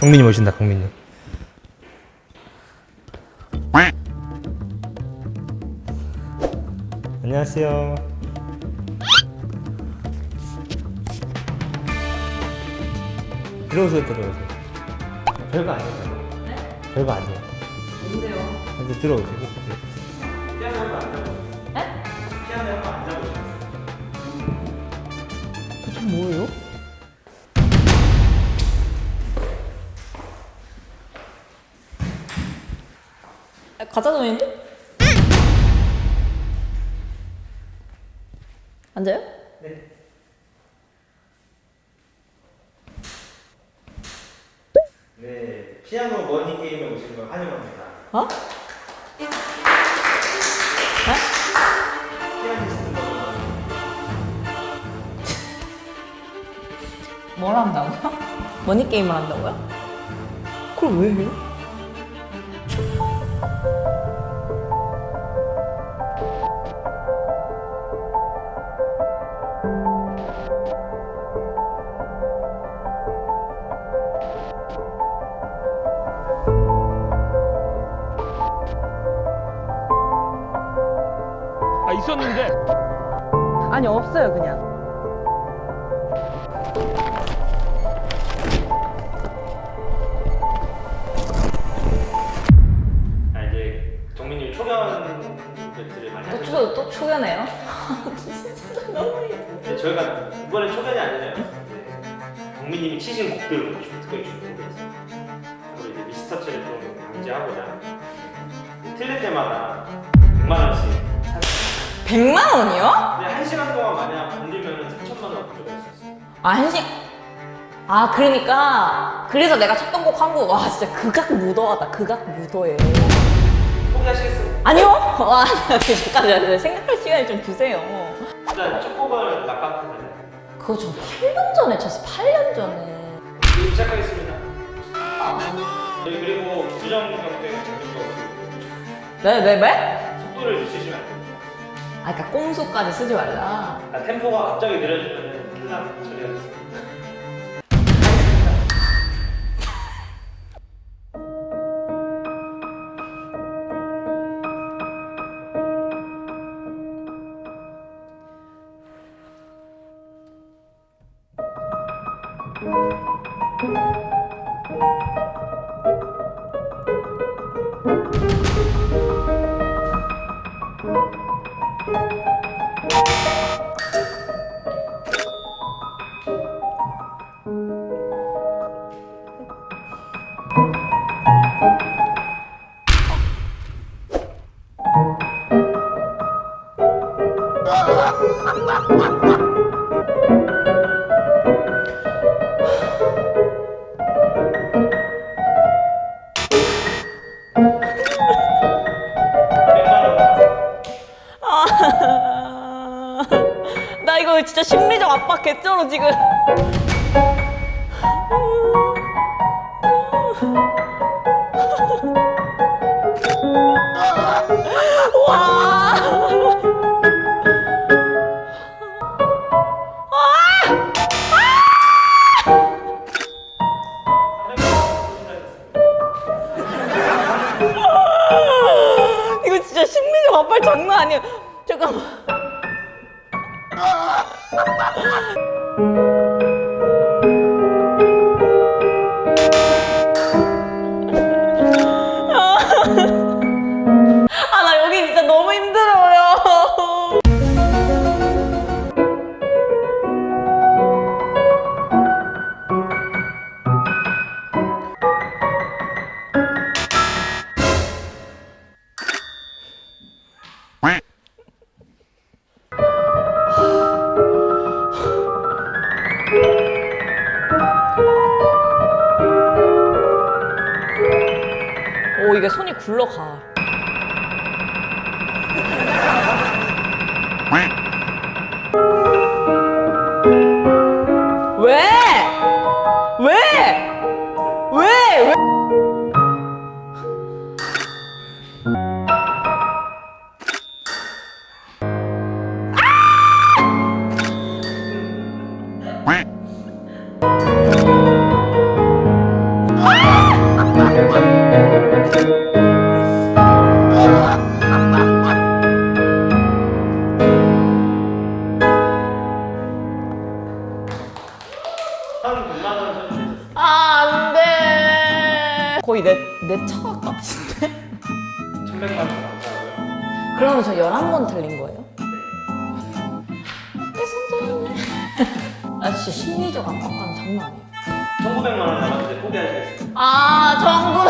강민님 오신다 강민님. 안녕하세요. 들어오세요 들어오세요. 별거 아니에요 별거. 아니에요. 뭔데요? 이제 들어오세요. 네? 대체 뭐예요? 가짜돈인데? 앉아요? 네 피아노 머니 게임에 오신 걸 환영합니다 어? 네? 피아니스트 뭘 한다고요? 머니 게임을 한다고요? 그걸 왜 해요? 또, 또 초연해요? 네, 저희가 이번에 초견이 아니잖아요 네. 정민님이 치신 곡들을 좀 특별히 준비했어요 이제 미스터치를 좀 방지하고자 틀릴 때마다 100만 원씩 100만 원이요? 근데 한 시간 동안 만약 건들면 3천만 원 가져갈 수 있어요 아 한식 아 그러니까 그래서 내가 쳤던 곡 한 곡 와 진짜 극악 무도하다 극악 무도해 포기하시겠어요? 아니요? 와 잠깐 생각할 시간을 좀 주세요. 일단 첫 곡을 낙방하잖아요? 그거 저 8년 전에 쳤어 8년 전에. 시작하겠습니다. 저희 그리고 부정 경쟁 네네 네? 속도를 늦추시면 안 됩니다. 아 그니까 꼼수까지 쓰지 말라. 아, 템포가 갑자기 느려지면 큰일 나 처리하겠습니다 이거 진짜 심리적 압박 개쩔어 지금. 와! 이거 진짜 심리적 압박 장난 아니야. 잠깐만 Ha ha ha! 이게 손이 굴러가 아, 진짜 심리적 압박감 장난 아니에요. 1900만 원 남았는데 포기하시겠어요? 아, 정부.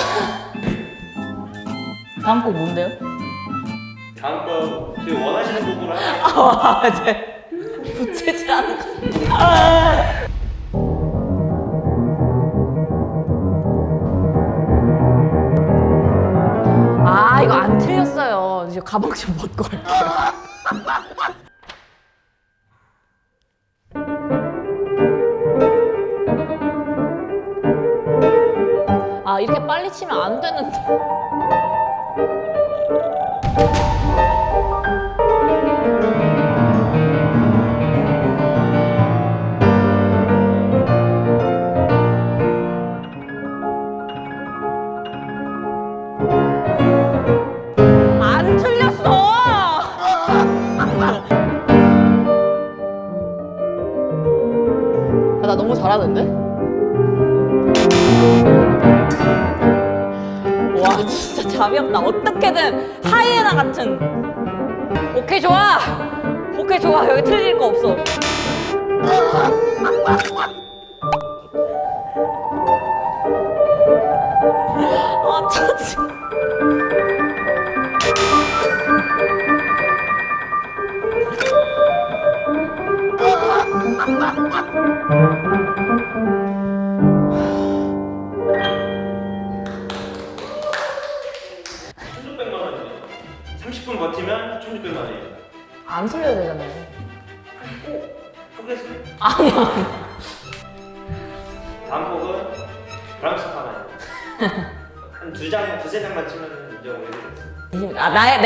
다음 곡 뭔데요? 다음 거 지금 원하시는 곡으로 할게요. 아, 이제 붙이지 않는 거. 아. 아, 이거 안 틀렸어요. 이제 가방 좀 벗고 갈게요. 아, 이렇게 빨리 치면 안 되는데. 안 틀렸어! 아, 나 너무 잘하는데? 답이 없다. 어떻게든 하이에나 같은. 오케이, 좋아! 오케이, 좋아. 여기 틀릴 거 없어.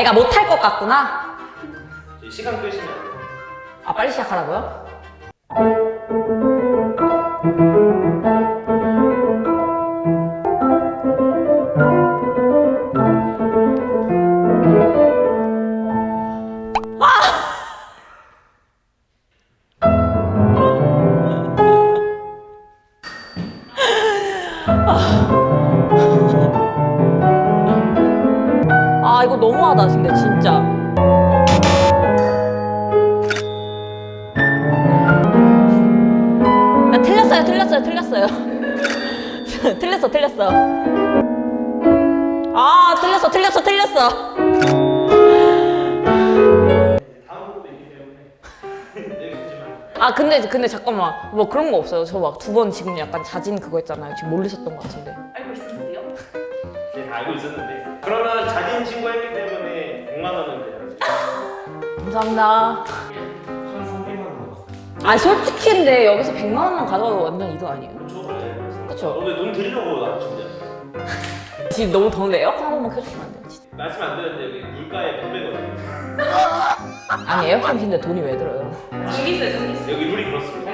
내가 못할 것 같구나? 시간 끄시면. 아, 빨리 시작하라고요? 너무하다, 근데 진짜. 나 틀렸어요, 틀렸어요, 틀렸어요. 틀렸어, 틀렸어. 아, 틀렸어, 틀렸어, 틀렸어. 아, 근데, 근데 잠깐만. 뭐 그런 거 없어요. 저 막 두 번 지금 약간 자진 그거 있잖아요. 지금 모르셨던 것 같은데. 알고 있었는데요? 네, 다 알고 있었는데. 그러면 자진 신고했기 때문에 100만 원은 그냥 감사합니다. 아, 솔직히 근데 여기서 100만 원만 가져가도 완전 이득 아니에요? 그렇죠. 네. 그쵸? 오늘 돈 드리려고 나왔습니다. 지금 너무 더운데 에어컨 한 번만 켜주시면 안 돼요? 진짜. 말씀 안 드렸는데 여기 물가에 100배거든요. 아니, 에어컨 킨데 돈이 왜 들어요? 전기세 전기세 여기 룰이 그렇습니다.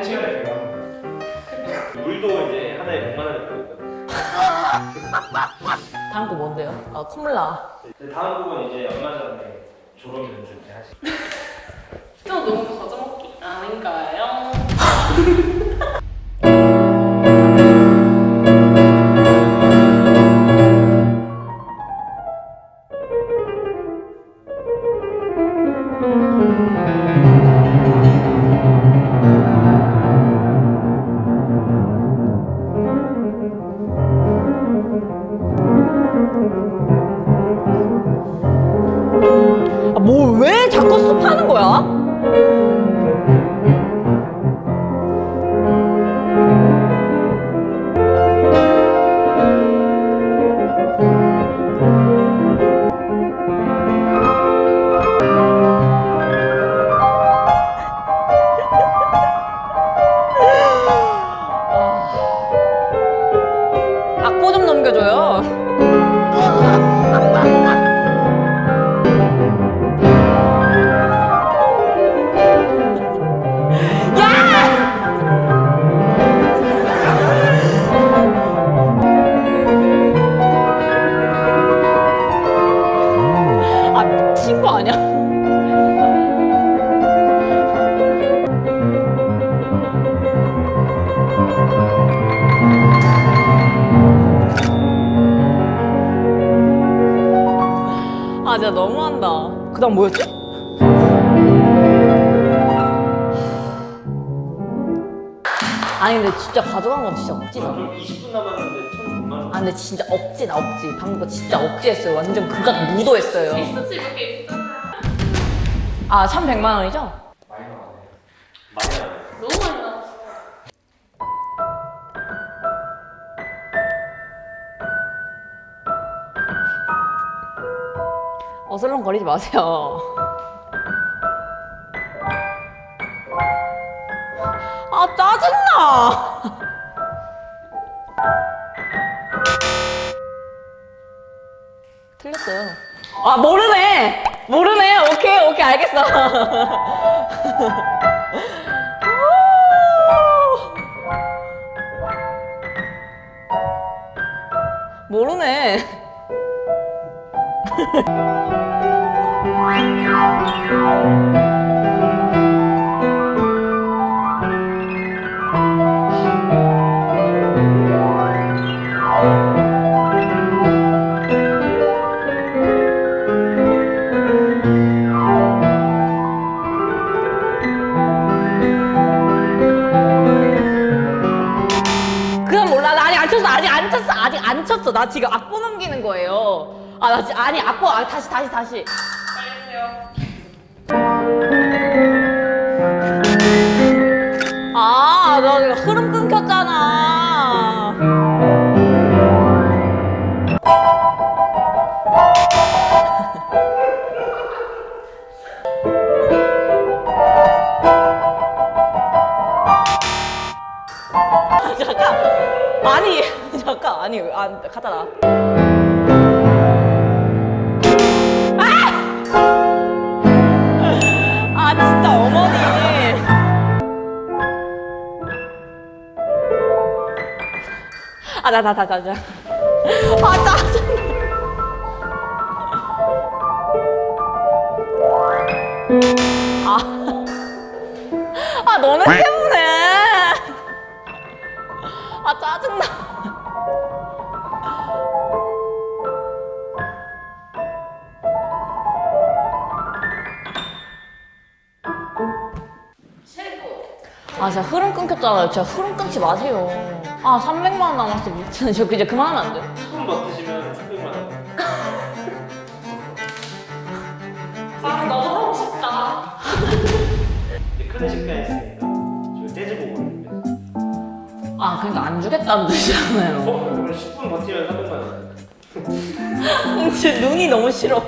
물도 이제 하나에 100만 원을 받거든요. 다음 거 뭔데요? 아, 콧물 나. 다음 곡은 이제 얼마 전에 졸업 연주 때 하신 또 너무 거저먹기 아닌가요? 거야? 진짜 너무한다. 그 다음 뭐였지? 아니 근데 진짜 가져간 건 진짜 억지다. 좀 20분 남았는데 1,900만 원. 아 근데 진짜 억지다 억지. 방금 거 진짜 억지했어요. 완전 극악 무도했어요. 있었지 이렇게 있었잖아. 아 1,100만 원이죠? 어슬렁거리지 마세요. 아 짜증나. 틀렸어요. 아 모르네. 모르네. 오케이 오케이 알겠어. 모르네. Thank you. 쳤어. 아직 안 쳤어. 나 지금 악보 넘기는 거예요. 아, 나 지, 아니 악보 아, 다시 다시 다시. 빨리 해주세요. 아, 나 이거 흐름 끊겼잖아. 아니, 잠깐. 아니, 안 갖다 놔. 아, 진짜 어머니. 아, 나, 나, 나, 나, 나. 아, 짜증나. 아. 아, 너네 짜증나. 최고. 아, 진짜 흐름 끊겼잖아요. 진짜 흐름 끊지 마세요. 아, 300만 원 남았어. 미친. 저 이제 그만하면 안 돼요? 10분 버티시면 300만 원. 아 너무 하고 싶다. 이제 클래식 가 있으 아, 그러니까 안 주겠다는 뜻이잖아요. 어? 그럼 10분 버티면 300만 원. 진짜 눈이 너무 싫어.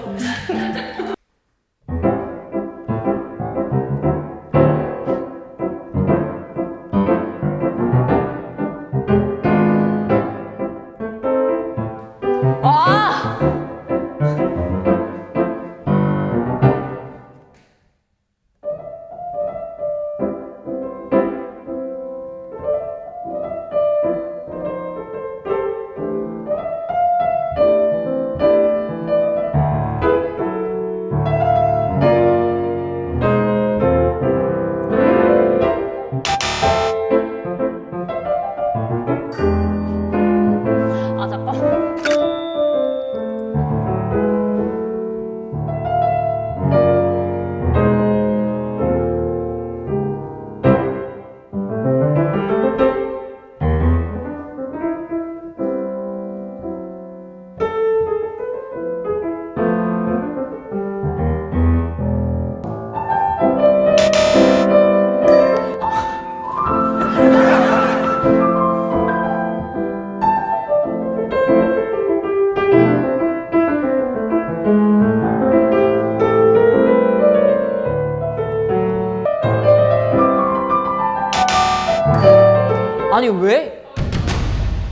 아니, 왜?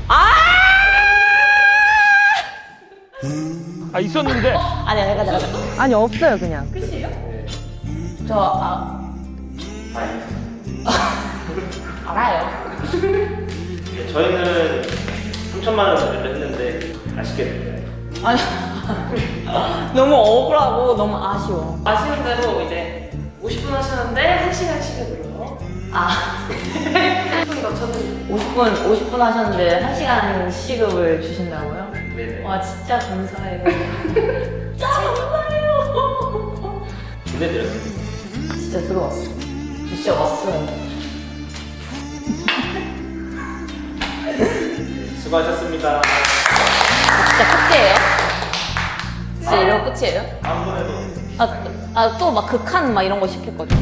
아! 아 있었는데. 아니, 내가, 내가. 아니, 없어요, 그냥. 끝이에요? 저, 아, 알아요. 네, 저희는 3천만 원 준비를 했는데 아쉽게 됐네요. 아니, 너무 억울하고 너무 아쉬워. 아시는 대로 이제 50분 하셨는데 1시간씩을 늘어요. 아, 손 넣쳤는데 50분, 50분 하셨는데 1시간 시급을 주신다고요? 네네. 와, 진짜 감사해요. 진짜 감사해요. 보내드렸습니다. 진짜 들어왔어. 진짜 왔어요. 수고하셨습니다. 진짜 끝이에요? 진짜 이러고 끝이에요? 다음번에도 아, 아또 막 극한 막 이런 거 시킬 거죠?